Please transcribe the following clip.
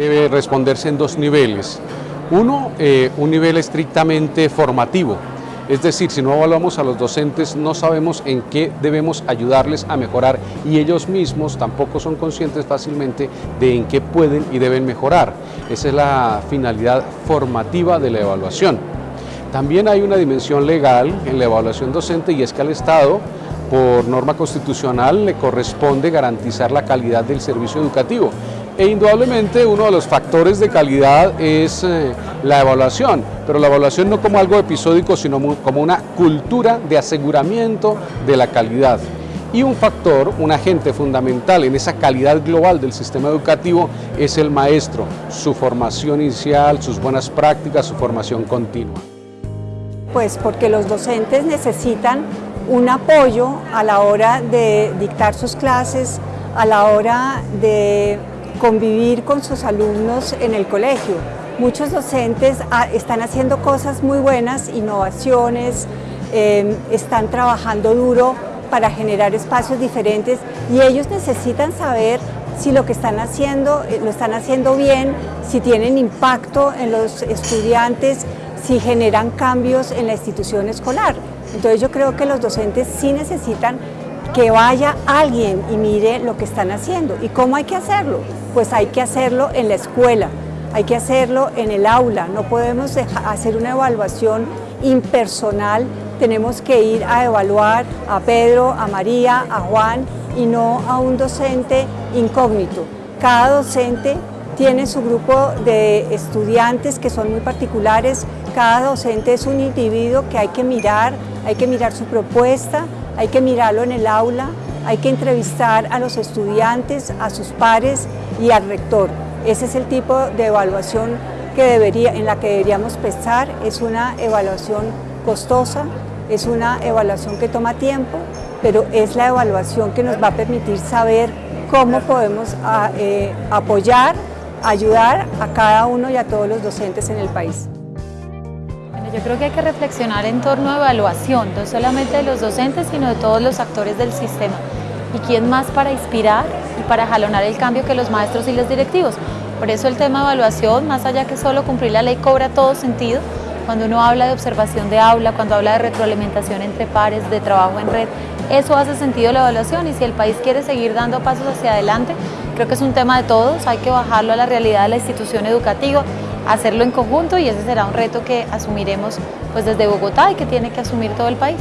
debe responderse en dos niveles. Uno, eh, un nivel estrictamente formativo, es decir, si no evaluamos a los docentes no sabemos en qué debemos ayudarles a mejorar y ellos mismos tampoco son conscientes fácilmente de en qué pueden y deben mejorar. Esa es la finalidad formativa de la evaluación. También hay una dimensión legal en la evaluación docente y es que al Estado por norma constitucional le corresponde garantizar la calidad del servicio educativo e indudablemente uno de los factores de calidad es eh, la evaluación, pero la evaluación no como algo episódico, sino como una cultura de aseguramiento de la calidad. Y un factor, un agente fundamental en esa calidad global del sistema educativo es el maestro, su formación inicial, sus buenas prácticas, su formación continua. Pues porque los docentes necesitan un apoyo a la hora de dictar sus clases, a la hora de convivir con sus alumnos en el colegio. Muchos docentes ah, están haciendo cosas muy buenas, innovaciones, em, están trabajando duro para generar espacios diferentes y ellos necesitan saber si lo que están haciendo eh, lo están haciendo bien, si tienen impacto en los estudiantes, si generan cambios en la institución escolar. Entonces yo creo que los docentes sí necesitan que vaya alguien y mire lo que están haciendo. ¿Y cómo hay que hacerlo? Pues hay que hacerlo en la escuela, hay que hacerlo en el aula, no podemos hacer una evaluación impersonal, tenemos que ir a evaluar a Pedro, a María, a Juan y no a un docente incógnito. Cada docente tiene su grupo de estudiantes que son muy particulares, cada docente es un individuo que hay que mirar, hay que mirar su propuesta, hay que mirarlo en el aula, hay que entrevistar a los estudiantes, a sus pares y al rector. Ese es el tipo de evaluación que debería, en la que deberíamos pensar. Es una evaluación costosa, es una evaluación que toma tiempo, pero es la evaluación que nos va a permitir saber cómo podemos ah, eh, apoyar, ayudar a cada uno y a todos los docentes en el país. Yo creo que hay que reflexionar en torno a evaluación, no solamente de los docentes, sino de todos los actores del sistema. ¿Y quién más para inspirar y para jalonar el cambio que los maestros y los directivos? Por eso el tema de evaluación, más allá que solo cumplir la ley, cobra todo sentido. Cuando uno habla de observación de aula, cuando habla de retroalimentación entre pares, de trabajo en red, eso hace sentido la evaluación y si el país quiere seguir dando pasos hacia adelante, creo que es un tema de todos, hay que bajarlo a la realidad de la institución educativa, hacerlo en conjunto y ese será un reto que asumiremos pues desde Bogotá y que tiene que asumir todo el país.